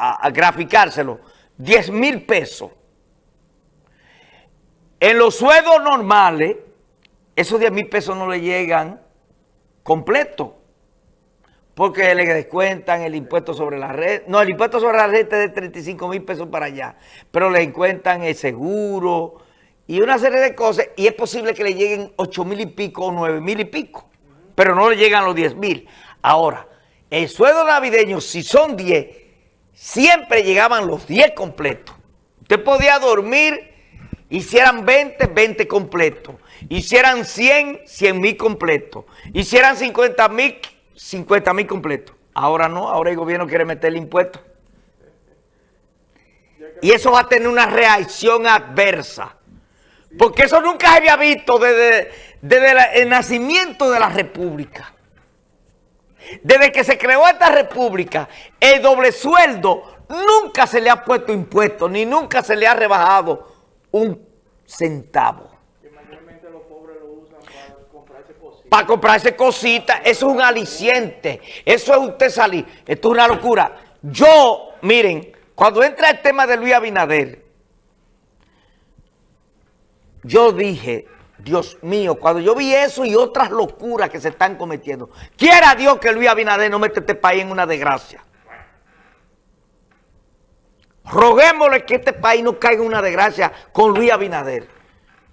a, graficárselo, 10 mil pesos. En los sueldos normales, esos 10 mil pesos no le llegan completo. Porque le descuentan el impuesto sobre la red. No, el impuesto sobre la red es de 35 mil pesos para allá. Pero le descuentan el seguro y una serie de cosas. Y es posible que le lleguen 8 mil y pico o 9 mil y pico. Pero no le llegan los 10 mil. Ahora, el sueldo navideño, si son 10, siempre llegaban los 10 completos. Usted podía dormir, hicieran 20, 20 completos. Hicieran 100, 100 mil completos. Hicieran 50 mil, 50 mil completos. Ahora no, ahora el gobierno quiere meter el impuesto. Y eso va a tener una reacción adversa. Porque eso nunca se había visto desde, desde el nacimiento de la República. Desde que se creó esta república, el doble sueldo nunca se le ha puesto impuesto, ni nunca se le ha rebajado un centavo. los pobres lo usan para comprarse cositas. Para comprarse cositas, eso es un aliciente. Eso es usted salir. Esto es una locura. Yo, miren, cuando entra el tema de Luis Abinader, yo dije, Dios mío, cuando yo vi eso y otras locuras que se están cometiendo, quiera Dios que Luis Abinader no mete este país en una desgracia. Roguémosle que este país no caiga en una desgracia con Luis Abinader.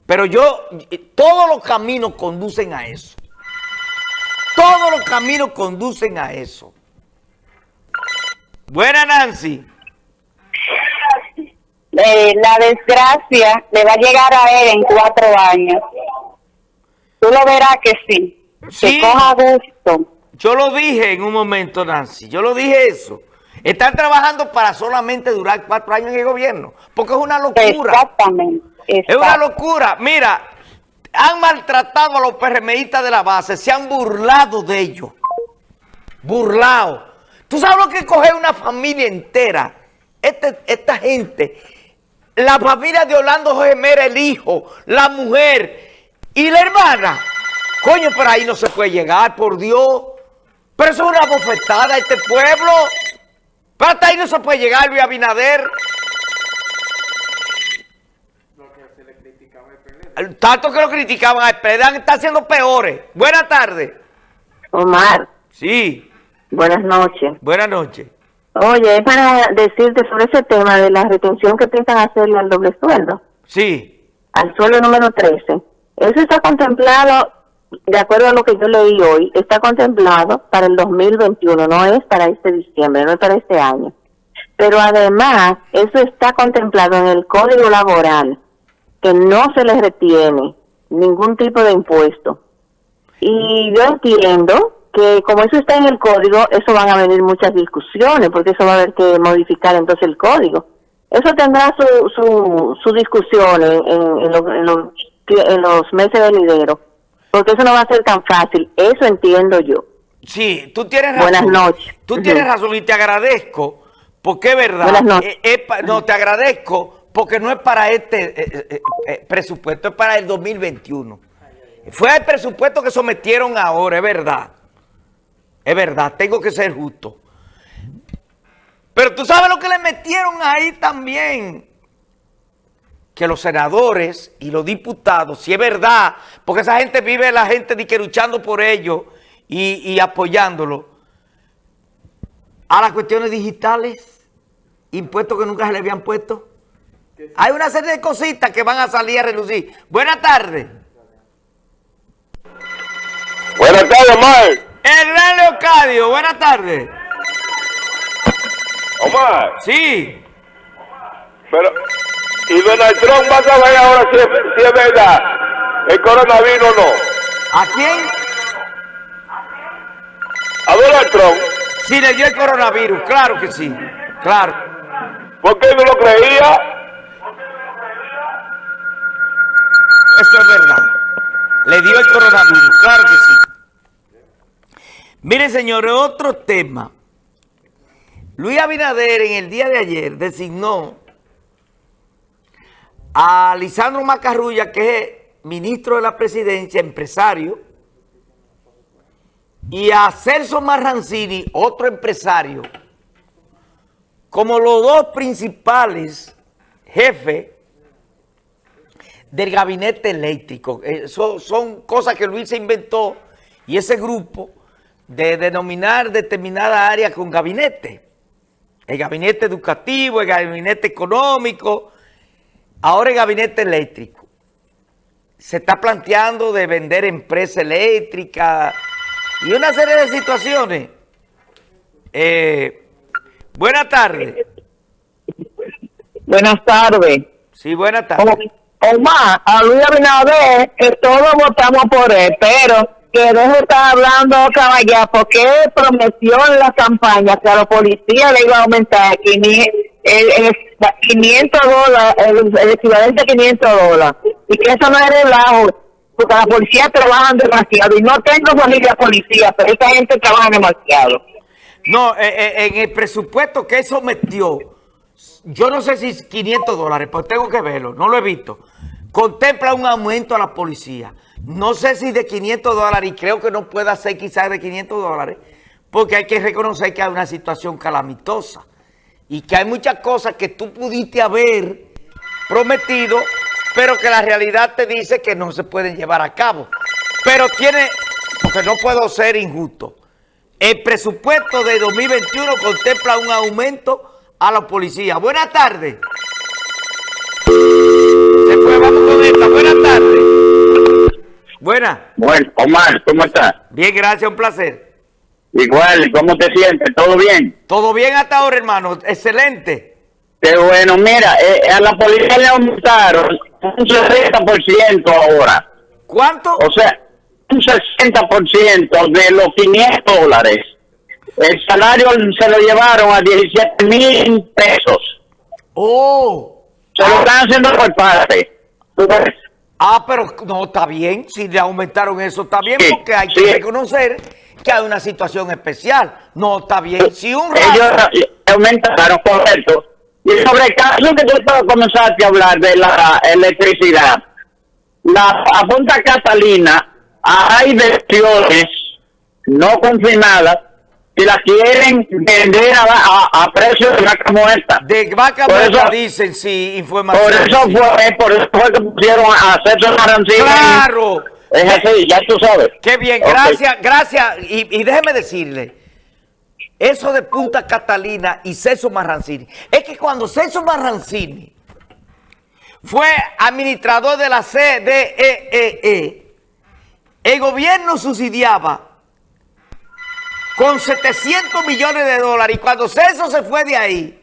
Pero yo, todos los caminos conducen a eso. Todos los caminos conducen a eso. Buena Nancy. Eh, la desgracia le va a llegar a él en cuatro años. Tú lo verás que sí. sí. Que coja gusto. Yo lo dije en un momento, Nancy. Yo lo dije eso. Están trabajando para solamente durar cuatro años en el gobierno. Porque es una locura. Exactamente. Es una locura. Mira, han maltratado a los PRMistas de la base. Se han burlado de ellos. Burlado. ¿Tú sabes lo que coge una familia entera? Este, esta gente la familia de Orlando Gemera, el hijo, la mujer y la hermana. Coño, pero ahí no se puede llegar, por Dios. Pero eso es una bofetada a este pueblo. Pero hasta ahí no se puede llegar, Luis Abinader. Tanto que lo criticaban a PLD, están siendo peores. Buenas tardes. Omar. Sí. Buenas noches. Buenas noches. Oye, es para decirte sobre ese tema de la retención que piensan hacerle al doble sueldo. Sí. Al sueldo número 13. Eso está contemplado, de acuerdo a lo que yo leí hoy, está contemplado para el 2021, no es para este diciembre, no es para este año. Pero además, eso está contemplado en el Código Laboral, que no se les retiene ningún tipo de impuesto. Y yo entiendo que como eso está en el código, eso van a venir muchas discusiones, porque eso va a haber que modificar entonces el código. Eso tendrá su, su, su discusión en, en, en, los, meses venidero, porque eso no va a ser tan fácil, eso entiendo yo. Sí, tú tienes razón. Buenas noches. Tú tienes razón y te agradezco, porque es verdad. Buenas noches. Eh, no, te agradezco, porque no es para este eh, eh, presupuesto, es para el 2021. Fue el presupuesto que sometieron ahora, es verdad. Es verdad, tengo que ser justo. Pero tú sabes lo que le metieron ahí también. Que los senadores y los diputados, si es verdad, porque esa gente vive la gente de que luchando por ellos y, y apoyándolo, a las cuestiones digitales, impuestos que nunca se le habían puesto. Hay una serie de cositas que van a salir a relucir. Buenas tardes. Buenas tardes, Omar. Hernán Leocadio, buenas tardes. Omar. Sí. Pero, ¿y Donald Trump va a saber ahora si es, verdad el coronavirus o no? ¿A quién? A Donald Trump. Sí, le dio el coronavirus, claro que sí, claro. ¿Por qué no lo creía? Eso es verdad. Le dio el coronavirus, claro que sí. Miren, señores, otro tema. Luis Abinader en el día de ayer designó a Lisandro Macarrulla, que es ministro de la presidencia, empresario, y a Celso Marrancini, otro empresario, como los dos principales jefes del gabinete eléctrico. Eh, son, son cosas que Luis se inventó y ese grupo de denominar determinada área con gabinete. El gabinete educativo, el gabinete económico, ahora el gabinete eléctrico. Se está planteando de vender empresa eléctrica y una serie de situaciones. Eh, buenas tardes. Buenas tardes. Sí, buenas tardes. Omar, a Luis Abinader, que todos votamos por él, pero que deje de estar hablando caballá, porque prometió en la campaña que a los policías le iba a aumentar 500, el, 500 dólares, el, equivalente a 500 dólares, y que eso no es relajo, porque la policía trabajan demasiado, y no tengo familia policía, pero esta gente trabaja demasiado. No, eh, eh, en el presupuesto que él sometió, yo no sé si 500 dólares, pues tengo que verlo, no lo he visto. Contempla un aumento a la policía. No sé si de 500 dólares, y creo que no pueda ser quizás de 500 dólares, porque hay que reconocer que hay una situación calamitosa y que hay muchas cosas que tú pudiste haber prometido, pero que la realidad te dice que no se pueden llevar a cabo. Pero tiene, porque no puedo ser injusto, el presupuesto de 2021 contempla un aumento a la policía. Buenas tardes. Se fue, vamos con esta. Buenas tardes. Buena. Bueno, Omar, ¿cómo estás? Bien, gracias, un placer. Igual, ¿cómo te sientes? ¿Todo bien? Todo bien hasta ahora, hermano. Excelente. Qué bueno, mira, eh, a la policía le aumentaron un 60% ahora. ¿Cuánto? O sea, un 60% de los 500 dólares. El salario se lo llevaron a 17 mil pesos. Oh. Se lo están haciendo por parte. Ah, pero no, está bien. Si le aumentaron eso, está bien, porque hay que reconocer que hay una situación especial. No, está bien. Si un Ellos aumentaron, correcto. Y sobre el caso que tú comenzaste a hablar de la electricidad, la a Punta Catalina hay versiones no confinadas si la quieren vender a, a, precio de vaca muerta. De vaca muerta dicen, sí, información. Por eso, fue, por eso fue que pusieron a César Marancini. ¡Claro! Es así, ya tú sabes. Qué bien, gracias, gracias. Y, déjeme decirle, eso de Punta Catalina y César Marrancini, es que cuando César Marrancini fue administrador de la CDEE, e, el gobierno subsidiaba con 700 millones de dólares. Y cuando César se fue de ahí,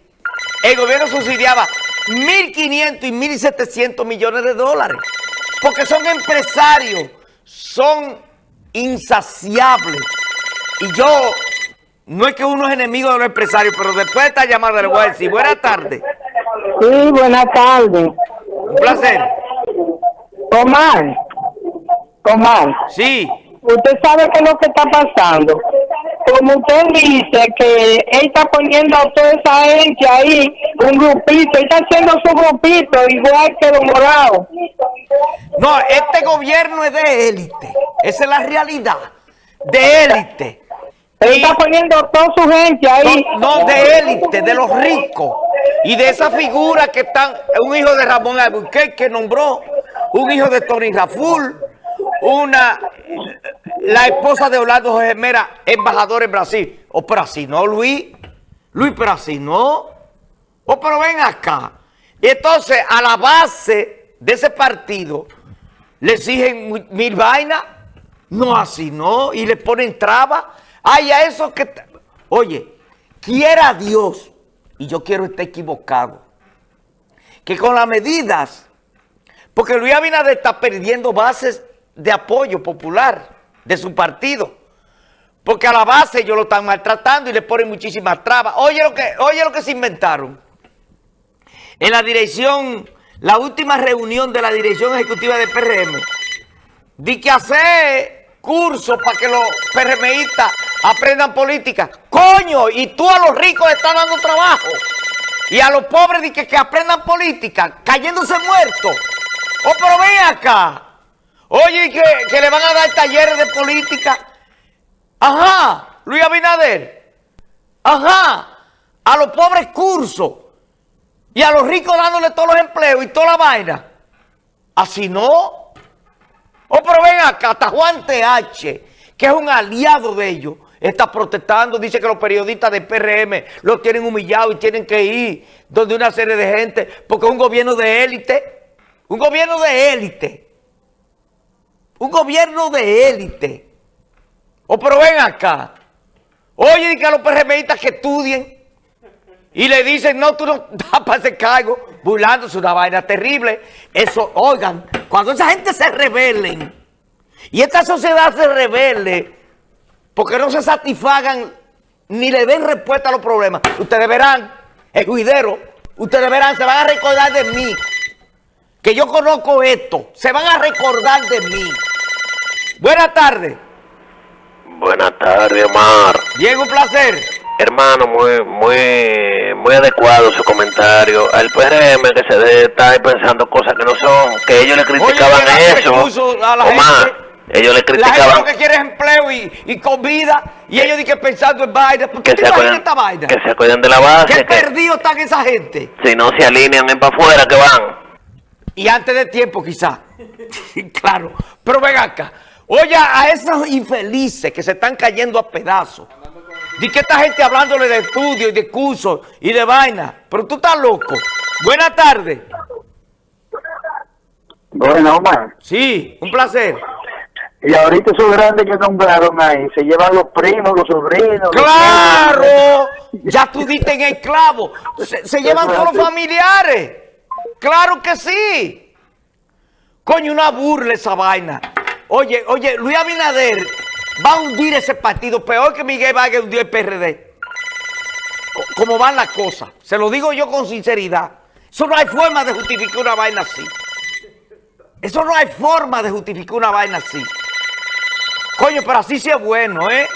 el gobierno subsidiaba 1.500 y 1.700 millones de dólares. Porque son empresarios, son insaciables. Y yo, no es que uno es enemigo de los empresarios, pero después de esta llamada le voy a decir, buenas tardes. Sí, buenas tardes. Un placer. Omar, Omar. Sí. Usted sabe qué es lo que está pasando como usted dice, que él está poniendo a toda esa gente ahí, un grupito, él está haciendo su grupito, igual que los morados. No, este gobierno es de élite, esa es la realidad, de élite. Él está poniendo a toda su gente ahí. No, de élite, de los ricos. Y de esa figura que están, un hijo de Ramón Albuquerque que nombró, un hijo de Tony Raful, una la esposa de Orlando José Mera, embajador en Brasil. O oh, pero así no, Luis. Luis, pero así no. O oh, pero ven acá. Y entonces a la base de ese partido le exigen mil vainas. No, así no. Y le ponen trabas. Ay, a eso que... Oye, quiera Dios, y yo quiero estar equivocado, que con las medidas, porque Luis Abinader está perdiendo bases de apoyo popular de su partido. Porque a la base ellos lo están maltratando y le ponen muchísimas trabas. Oye lo que, oye lo que se inventaron. En la dirección, la última reunión de la dirección ejecutiva de PRM, di que hacer cursos para que los PRMistas aprendan política. Coño, y tú a los ricos le estás dando trabajo. Y a los pobres di que, que aprendan política, cayéndose muertos. Oh, pero ven acá. Oye, que, le van a dar talleres de política. Ajá, Luis Abinader. Ajá. a los pobres cursos y a los ricos dándole todos los empleos y toda la vaina. Así no. Oh, pero ven acá, hasta Juan TH, que es un aliado de ellos, está protestando, dice que los periodistas del PRM los tienen humillados y tienen que ir donde una serie de gente, porque es un gobierno de élite, un gobierno de élite, un gobierno de élite. Oh, pero ven acá. Oye, que a los PRMistas que estudien y le dicen, no, tú no das para ese cargo, burlándose una vaina terrible. Eso, oigan, cuando esa gente se rebelen y esta sociedad se rebele porque no se satisfagan ni le den respuesta a los problemas, ustedes verán, el juidero, ustedes verán, se van a recordar de mí, que yo conozco esto, se van a recordar de mí. Buenas tardes. Buenas tardes, Omar. Bien, un placer. Hermano, muy, muy, muy adecuado su comentario. Al PRM que se debe estar pensando cosas que no son, que ellos le criticaban Oye, eso. Omar, gente. ellos le La gente criticaban lo que quiere es empleo y, y comida, y ellos dicen que pensando en vaina. ¿Por qué que se, acuerden, esta vaina? que se acuerden de la base, ¿Qué que perdido están esa gente? si no se alinean en para afuera que van. Y antes de tiempo, quizá. claro. Pero ven acá. Oye, a esos infelices que se están cayendo a pedazos. Di que esta gente hablándole de estudio y de cursos y de vaina. Pero tú estás loco. Buenas tardes. Bueno, Omar. Sí, un placer. Y ahorita esos grandes que nombraron ahí, se llevan los primos, los sobrinos. los ¡Claro! Ya tú diste en el clavo. Se, se llevan todos los familiares. ¡Claro que sí! Coño, una burla esa vaina. Oye, oye, Luis Abinader va a hundir ese partido peor que Miguel Vargas hundió el PRD. Co- Como van las cosas. Se lo digo yo con sinceridad. Eso no hay forma de justificar una vaina así. Eso no hay forma de justificar una vaina así. Coño, pero así sí es bueno, ¿eh?